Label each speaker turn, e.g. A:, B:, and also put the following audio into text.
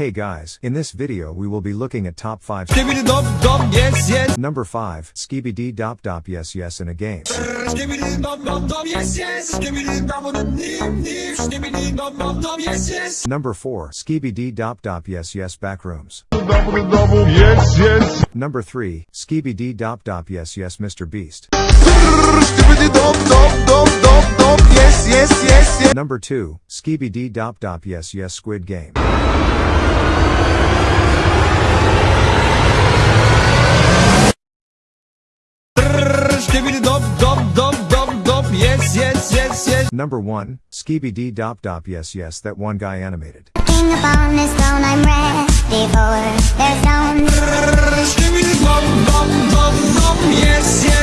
A: Hey guys, in this video we will be looking at top 5
B: dop dop yes yes.
A: Number 5, Skibidi Dop Dop Yes Yes in a game. Number 4, Skibidi Dop Dop Yes Yes Backrooms.
C: yes yes
A: Number 3, Skibidi Dop Dop Yes Yes Mr. Beast.
C: Yes yes
A: Number 2, Skibidi Dop Dop Yes Yes Squid Game. Number 1, Skibidi Dop Dop Yes Yes That One Guy Animated.
D: King upon throne, I'm ready for their Dop Dop Dop Dop Yes Yes